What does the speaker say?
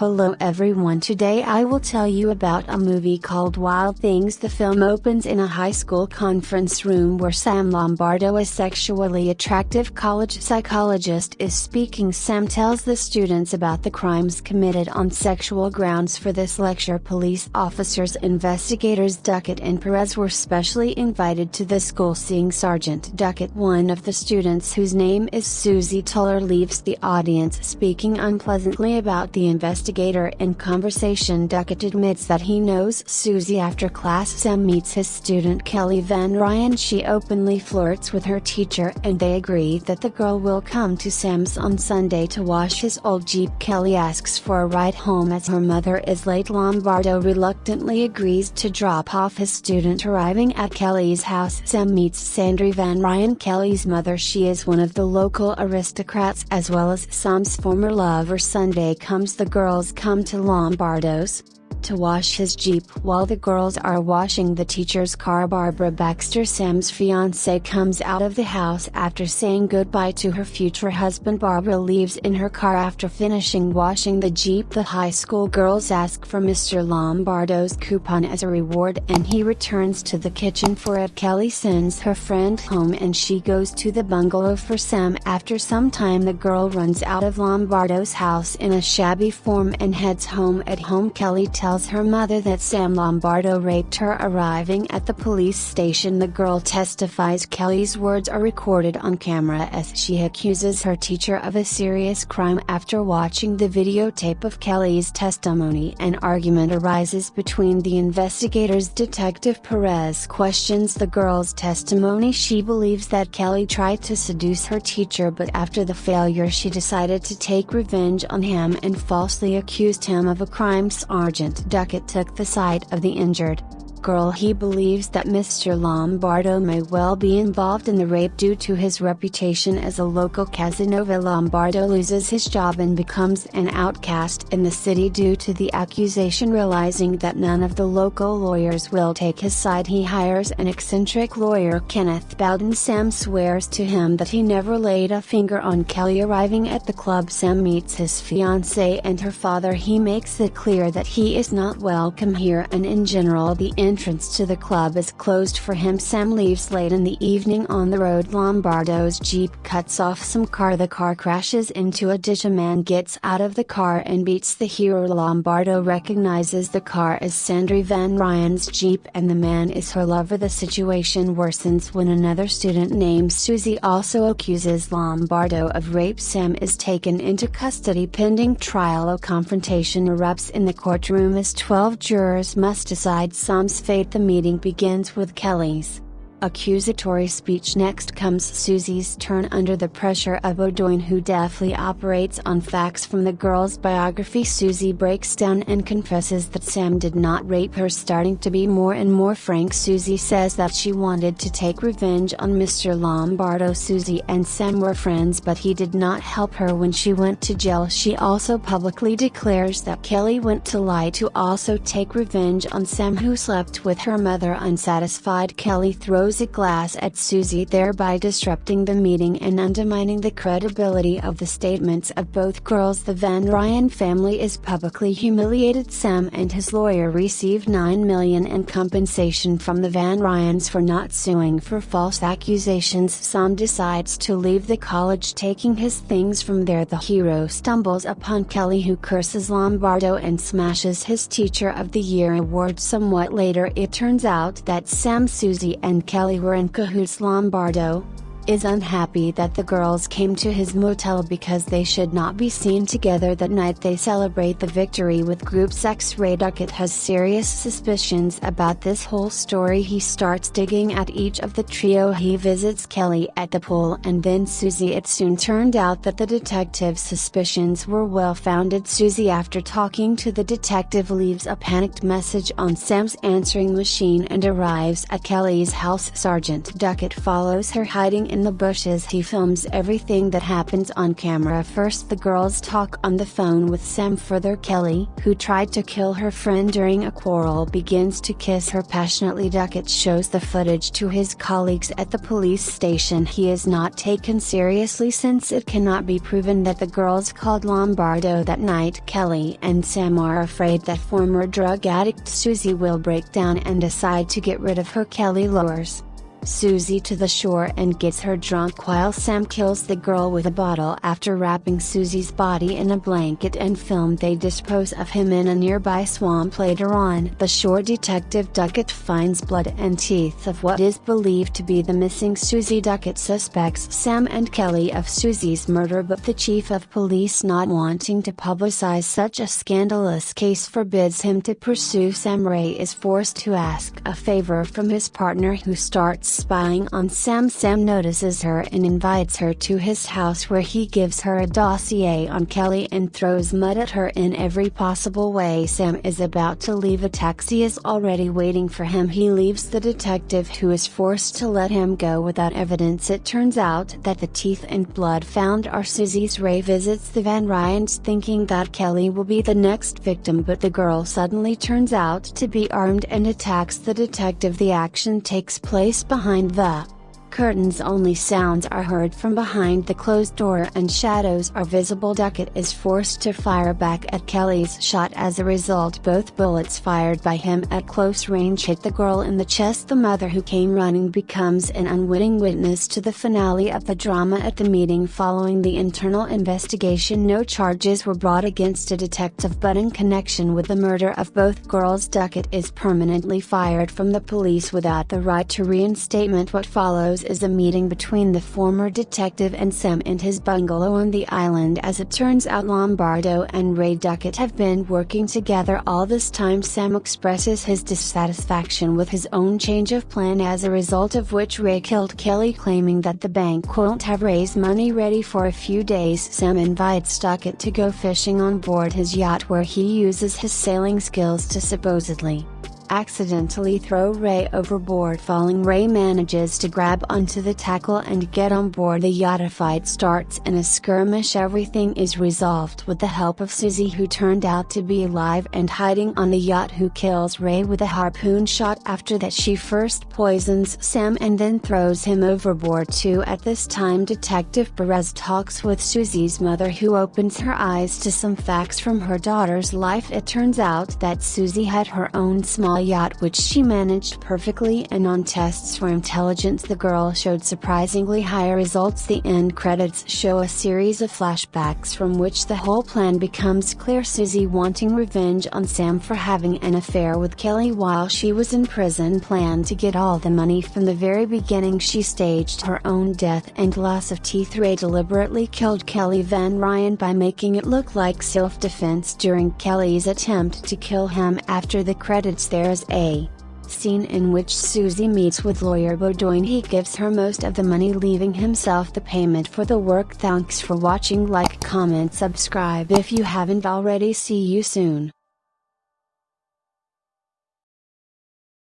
Hello everyone today I will tell you about a movie called Wild Things. The film opens in a high school conference room where Sam Lombardo a sexually attractive college psychologist is speaking. Sam tells the students about the crimes committed on sexual grounds for this lecture. Police officers investigators Duquette and Perez were specially invited to the school. Seeing Sergeant Duquette one of the students whose name is Susie Toller leaves the audience speaking unpleasantly about the investigation investigator in conversation Duquette admits that he knows Susie after class Sam meets his student Kelly Van Ryan. She openly flirts with her teacher and they agree that the girl will come to Sam's on Sunday to wash his old Jeep. Kelly asks for a ride home as her mother is late. Lombardo reluctantly agrees to drop off his student arriving at Kelly's house. Sam meets Sandra Van Ryan Kelly's mother. She is one of the local aristocrats as well as Sam's former lover. Sunday comes the girls come to Lombardo's, to wash his Jeep while the girls are washing the teacher's car. Barbara Baxter, Sam's fiance, comes out of the house after saying goodbye to her future husband. Barbara leaves in her car after finishing washing the Jeep. The high school girls ask for Mr. Lombardo's coupon as a reward and he returns to the kitchen for it. Kelly sends her friend home and she goes to the bungalow for Sam. After some time, the girl runs out of Lombardo's house in a shabby form and heads home. At home, Kelly tells tells her mother that Sam Lombardo raped her. Arriving at the police station, the girl testifies Kelly's words are recorded on camera as she accuses her teacher of a serious crime. After watching the videotape of Kelly's testimony, an argument arises between the investigators. Detective Perez questions the girl's testimony. She believes that Kelly tried to seduce her teacher, but after the failure, she decided to take revenge on him and falsely accused him of a crime. Sergeant Duquette took the side of the injured girl he believes that Mr. Lombardo may well be involved in the rape due to his reputation as a local Casanova. Lombardo loses his job and becomes an outcast in the city due to the accusation realizing that none of the local lawyers will take his side. He hires an eccentric lawyer Kenneth Bowden. Sam swears to him that he never laid a finger on Kelly arriving at the club. Sam meets his fiancée and her father. He makes it clear that he is not welcome here and in general the entrance to the club is closed for him. Sam leaves late in the evening on the road. Lombardo's jeep cuts off some car. The car crashes into a ditch. A man gets out of the car and beats the hero. Lombardo recognizes the car as Sandra Van Ryan's jeep and the man is her lover. The situation worsens when another student named Susie also accuses Lombardo of rape. Sam is taken into custody pending trial. A confrontation erupts in the courtroom as 12 jurors must decide Sam's fate the meeting begins with Kelly's accusatory speech. Next comes Susie's turn under the pressure of O'Doyne who deftly operates on facts from the girl's biography. Susie breaks down and confesses that Sam did not rape her starting to be more and more frank. Susie says that she wanted to take revenge on Mr. Lombardo. Susie and Sam were friends but he did not help her when she went to jail. She also publicly declares that Kelly went to lie to also take revenge on Sam who slept with her mother. Unsatisfied Kelly throws a glass at Susie thereby disrupting the meeting and undermining the credibility of the statements of both girls. The Van Ryan family is publicly humiliated. Sam and his lawyer receive 9 million in compensation from the Van Ryans for not suing for false accusations. Sam decides to leave the college taking his things from there. The hero stumbles upon Kelly who curses Lombardo and smashes his teacher of the year award. Somewhat later it turns out that Sam Susie and Kelly Kelly were in cahoots Lombardo, is unhappy that the girls came to his motel because they should not be seen together that night. They celebrate the victory with group sex Ray Duquette has serious suspicions about this whole story. He starts digging at each of the trio. He visits Kelly at the pool and then Susie. It soon turned out that the detective's suspicions were well founded. Susie after talking to the detective leaves a panicked message on Sam's answering machine and arrives at Kelly's house. Sergeant Duquette follows her hiding in the bushes. He films everything that happens on camera. First the girls talk on the phone with Sam further. Kelly, who tried to kill her friend during a quarrel begins to kiss her passionately. Duquette shows the footage to his colleagues at the police station. He is not taken seriously since it cannot be proven that the girls called Lombardo that night. Kelly and Sam are afraid that former drug addict Susie will break down and decide to get rid of her. Kelly lures. Susie to the shore and gets her drunk while Sam kills the girl with a bottle after wrapping Susie's body in a blanket and film they dispose of him in a nearby swamp later on. The shore detective Duquette finds blood and teeth of what is believed to be the missing Susie Duquette suspects Sam and Kelly of Susie's murder but the chief of police not wanting to publicize such a scandalous case forbids him to pursue Sam Ray is forced to ask a favor from his partner who starts spying on Sam. Sam notices her and invites her to his house where he gives her a dossier on Kelly and throws mud at her in every possible way. Sam is about to leave a taxi is already waiting for him. He leaves the detective who is forced to let him go without evidence. It turns out that the teeth and blood found are Susie's. Ray visits the Van Ryans thinking that Kelly will be the next victim but the girl suddenly turns out to be armed and attacks the detective. The action takes place behind behind the Curtains only sounds are heard from behind the closed door and shadows are visible. Duquette is forced to fire back at Kelly's shot. As a result both bullets fired by him at close range hit the girl in the chest. The mother who came running becomes an unwitting witness to the finale of the drama. At the meeting following the internal investigation no charges were brought against a detective but in connection with the murder of both girls Duquette is permanently fired from the police without the right to reinstatement. What follows is a meeting between the former detective and Sam and his bungalow on the island. As it turns out Lombardo and Ray Duquette have been working together all this time. Sam expresses his dissatisfaction with his own change of plan as a result of which Ray killed Kelly claiming that the bank won't have raised money ready for a few days. Sam invites Duquette to go fishing on board his yacht where he uses his sailing skills to supposedly accidentally throw Ray overboard. Falling Ray manages to grab onto the tackle and get on board. The yacht a fight starts in a skirmish. Everything is resolved with the help of Susie who turned out to be alive and hiding on the yacht who kills Ray with a harpoon shot after that she first poisons Sam and then throws him overboard. Too at this time Detective Perez talks with Susie's mother who opens her eyes to some facts from her daughter's life. It turns out that Susie had her own small yacht which she managed perfectly and on tests for intelligence the girl showed surprisingly high results. The end credits show a series of flashbacks from which the whole plan becomes clear. Susie wanting revenge on Sam for having an affair with Kelly while she was in prison planned to get all the money from the very beginning. She staged her own death and loss of teeth Ray deliberately killed Kelly Van Ryan by making it look like self-defense during Kelly's attempt to kill him. After the credits there a scene in which Susie meets with lawyer Bowden he gives her most of the money leaving himself the payment for the work. Thanks for watching like comment subscribe if you haven't already. See you soon